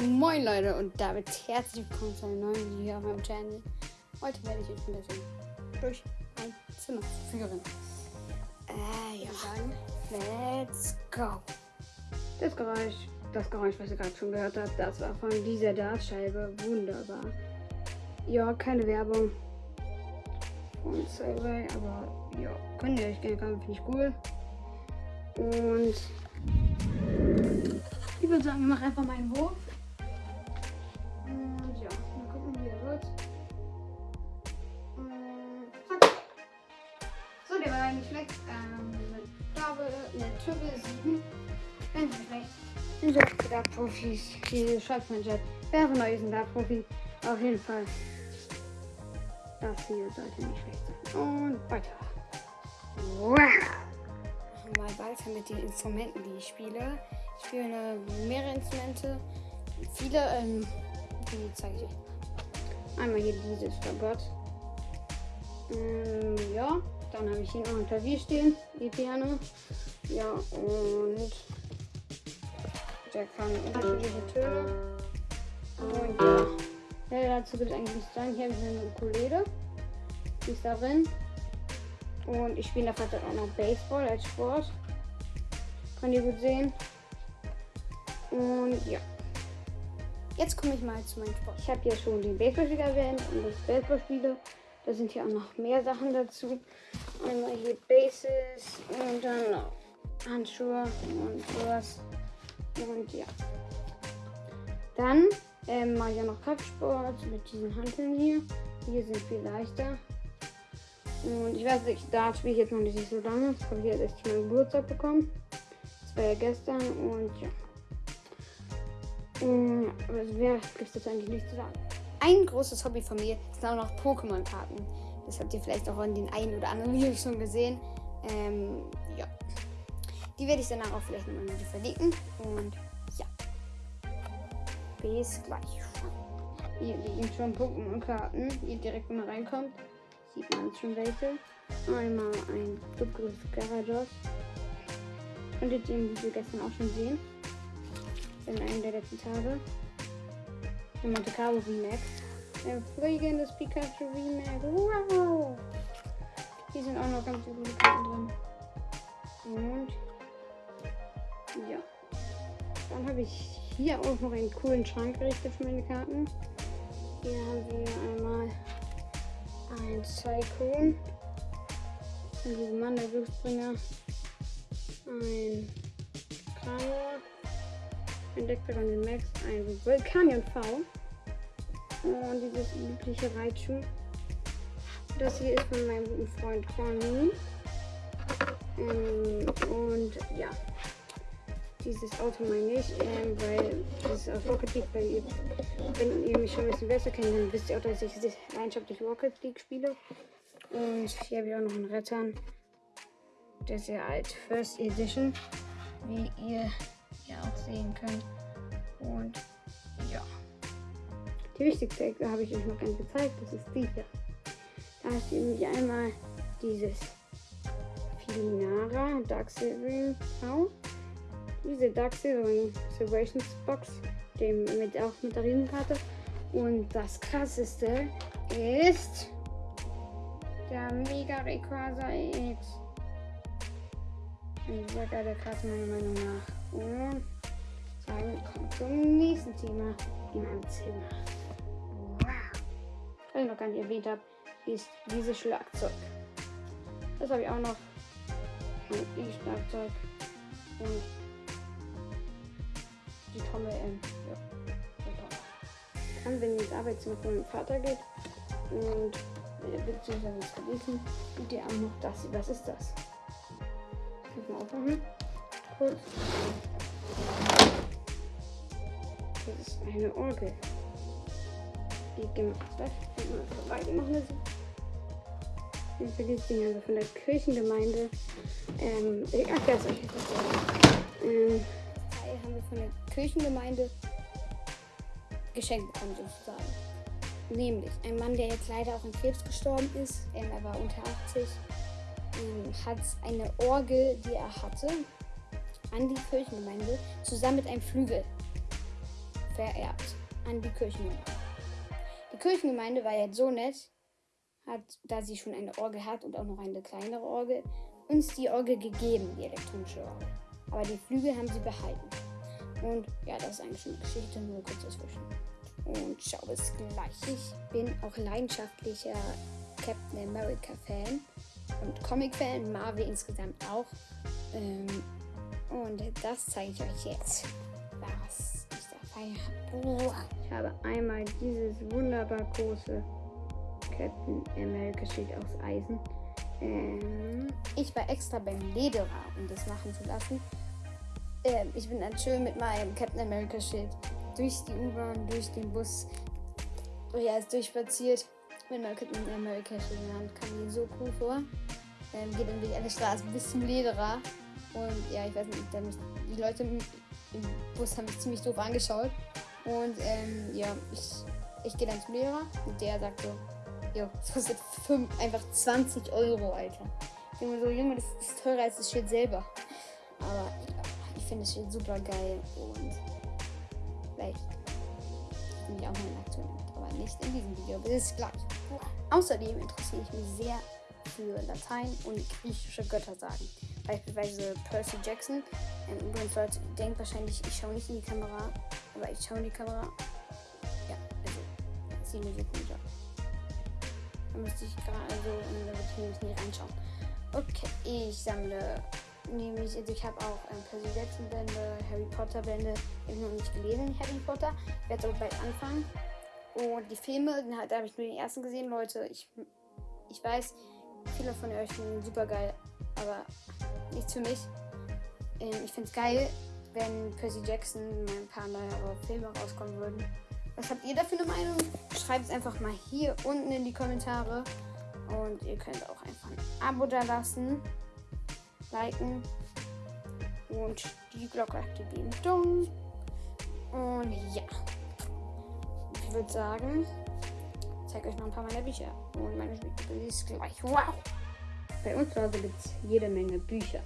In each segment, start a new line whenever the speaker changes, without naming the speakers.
Moin Leute und damit herzlich willkommen zu einem neuen Video auf meinem Channel. Heute werde ich euch ein bisschen durch mein Zimmer führen. Äh, ja. Sagen, let's go. Das Geräusch, das Geräusch, was ihr gerade schon gehört habt, das war von dieser Dartscheibe. Wunderbar. Ja, keine Werbung von Survey, aber ja, könnt ihr euch gerne kaufen, finde ich cool. Und ich würde sagen, ich mache einfach meinen Wurf. Triple 7. Ganz nicht schlecht. Sind so Dart-Profis, die schreibt mein Chat. Wer von euch ist ein Dart-Profi? Auf jeden Fall. Das hier sollte nicht schlecht sein. Und weiter. Wow. Mal weiter mit den Instrumenten, die ich spiele. Ich spiele mehrere Instrumente. Viele, ähm, die zeige ich euch. Einmal hier dieses Fagott. Ähm, ja, dann habe ich hier noch ein Klavier stehen, die Piano. Ja, und der kann unterschiedliche Töne. Und ja, ja dazu gibt es eigentlich nichts sagen. Hier habe ich eine Ukulele. Die ist darin. Und ich spiele in der Freizeit auch noch Baseball als Sport. Könnt ihr gut sehen. Und ja. Jetzt komme ich mal zu meinem Sport. Ich habe ja schon den Baseballspieler erwähnt und das Baseballspiele. Da sind hier auch noch mehr Sachen dazu. Einmal hier Bases und dann Handschuhe und sowas. Und ja. Dann ähm, mache ich auch noch Kraftsport mit diesen Hanteln hier. Hier sind viel leichter. Und ich weiß nicht, da spiele ich jetzt noch nicht so lange. Das habe ich jetzt erst meinen Geburtstag bekommen. Das war ja gestern und ja. Und, also mehr gibt es eigentlich nicht zu sagen. Ein großes Hobby von mir sind auch noch Pokémon-Karten. Das habt ihr vielleicht auch in den einen oder anderen Videos schon gesehen. Ähm, ja. Die werde ich danach auch vielleicht nochmal wieder verlinken. Und ja. Bis gleich. Hier liegen schon Pokémon-Karten. Hier direkt, wenn man reinkommt, sieht man schon welche. Einmal ein Duckles Garados. Konntet ihr im Video gestern auch schon sehen. In einem der letzten Tage. Ein Monte Carlo Remake. Ein fliegendes Pikachu Remake. Wow! Hier sind auch noch ganz gute Karten drin. Und ja. Dann habe ich hier auch noch einen coolen Schrank gerichtet für meine Karten. Hier haben wir einmal ein Cyclone. Ein Digimon, der Glücksbringer. Ein Kramor. Ein Deckdragon Max. Ein Vulkanion V. Und dieses übliche Raichu. Das hier ist von meinem guten Freund Corny. Ähm, und ja dieses Auto meine ich, ähm, weil das aus Rocket League, weil ihr, wenn ihr mich schon ein bisschen besser kennt, dann wisst ihr auch, dass ich leidenschaftlich Rocket League spiele. Und hier habe ich auch noch einen Rettern. Der ist ja alt, First Edition, wie ihr ja auch sehen könnt. Und ja. Die wichtigste Ecke habe ich euch noch ganz gezeigt, das ist die hier. Da ist nämlich einmal dieses Filinara Dark Silvering Haus diese Dark Silver Celebrations Box, dem mit auch mit der Riesenkarte. Und das krasseste ist der Mega Rayquaza X. Eine sehr geile Karte meiner Meinung nach. Und sagen, kommt zum nächsten Thema in meinem Zimmer. Wow. Was ich noch gar nicht erwähnt habe, ist dieses Schlagzeug. Das habe ich auch noch. Ein E-Schlagzeug. Und die Trommel ähm, ja, kann, wenn ihr ins Arbeitszimmer von meinem Vater geht und äh, beziehungsweise ins Verlesen, und ihr auch noch das. Was ist das? Das muss man aufmachen. Kurz. Das ist eine Orgel. Die gemacht wird. das. Ich vergesse Ding also von der Kirchengemeinde. Ähm, es euch jetzt. Ähm, haben wir von der Kirchengemeinde geschenkt bekommen sozusagen. Nämlich ein Mann, der jetzt leider auch an Krebs gestorben ist, ähm, er war unter 80, ähm, hat eine Orgel, die er hatte, an die Kirchengemeinde zusammen mit einem Flügel vererbt an die Kirchengemeinde. Die Kirchengemeinde war jetzt so nett, hat, da sie schon eine Orgel hat und auch noch eine kleinere Orgel, uns die Orgel gegeben, die elektronische Orgel. Aber die Flügel haben sie behalten. Und ja, das ist eigentlich schon eine Geschichte, nur kurz dazwischen. Und schau bis gleich. Ich bin auch leidenschaftlicher Captain America Fan und Comic Fan, Marvel insgesamt auch. Ähm, und das zeige ich euch jetzt, was ich dabei habe. Ich habe einmal dieses wunderbar große Captain America Schild aus Eisen. Ähm, ich war extra beim Lederer, um das machen zu lassen. Ähm, ich bin dann schön mit meinem Captain America Schild durch die U-Bahn, durch den Bus, ja, ist durchspaziert. Mit meinem Captain America Schild in der Hand kam mir so cool vor. Ähm, geht dann durch eine Straße bis zum Lederer. Und ja, ich weiß nicht, dann, die Leute im, Bus haben mich ziemlich doof angeschaut. Und ähm, ja, ich, ich gehe dann zum Lehrer und der sagt so, jo, das kostet fünf, einfach 20 Euro, Alter. Ich denke mir so, Junge, das ist teurer als das Schild selber. Aber ja, ich finde das Schild super geil und vielleicht nehme ich auch mal eine Aktion aber nicht in diesem Video, bis gleich. Außerdem interessiere ich mich sehr für Latein und griechische Göttersagen. Beispielsweise Percy Jackson. Ähm, übrigens, Leute, denkt wahrscheinlich, ich schaue nicht in die Kamera, aber ich schaue in die Kamera. Ja, also, das sieht. Da müsste ich gerade, also, da würde ich nämlich nicht reinschauen. Okay, ich sammle nämlich, also ich habe auch ähm, Percy Jackson Bände, Harry Potter Bände, ich habe noch nicht gelesen, Harry Potter. Ich werde aber bald anfangen. Und die Filme, da habe ich nur den ersten gesehen, Leute. Ich, ich weiß, viele von euch finden super geil, aber nichts für mich. Ähm, ich finde es geil, wenn Percy Jackson mal ein paar neuere Filme rauskommen würden. Was habt ihr da für eine Meinung? Schreibt es einfach mal hier unten in die Kommentare. Und ihr könnt auch einfach ein Abo da lassen, liken und die Glocke aktivieren. Dumm. Und ja, ich würde sagen, ich zeige euch noch ein paar meiner Bücher. Und meine Bücher ist gleich. Wow! Bei uns zu Hause gibt es jede Menge Bücher.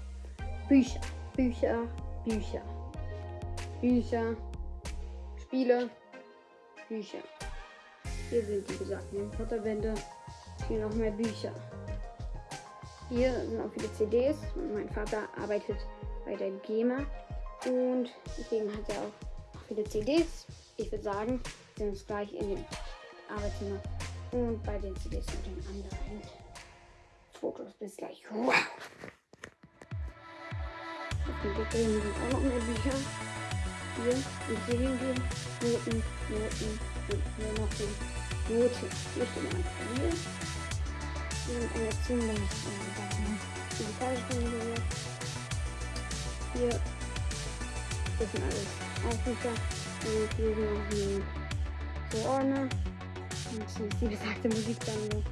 Bücher, Bücher, Bücher. Bücher, Spiele, Bücher. Hier sind die besagten Harry Potter Bände. Hier noch mehr Bücher. Hier sind auch viele CDs. Mein Vater arbeitet bei der GEMA. Und deswegen hat er auch viele CDs. Ich würde sagen, wir sehen uns gleich in dem Arbeitszimmer und bei den CDs und den anderen Fotos. Bis gleich. Wow. Und hier drin sind auch noch mehr Bücher. Hier und hier hingehen. Noten, Noten und hier noch die Noten. Hier steht noch ein Klavier. Und eine ziemlich äh, digitale Hier. Das sind alles Aufrufer. Und hier sind noch die so Ordner. Und hier ist die besagte Musiksammlung.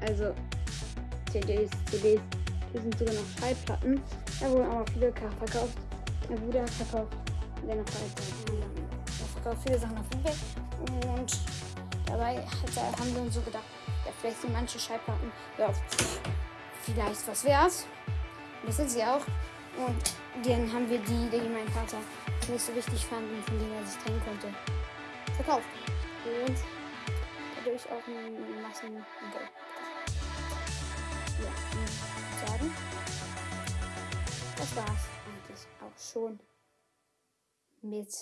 Also CDs, CDs. Hier sind sogar noch Schallplatten. Da wurden auch viele verkauft. Bruder hat verkauft in seiner Freizeit. Er verkauft viele Sachen auf eBay. Und dabei hat, haben wir uns so gedacht, ja, vielleicht sind manche Schallplatten ja, vielleicht was wert. Das sind sie auch. Und dann haben wir die, die mein Vater nicht so wichtig fand und von denen er sich trennen konnte, verkauft. Und dadurch auch eine Massen das war's eigentlich auch schon mit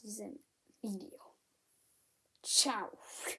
diesem Video. Ciao.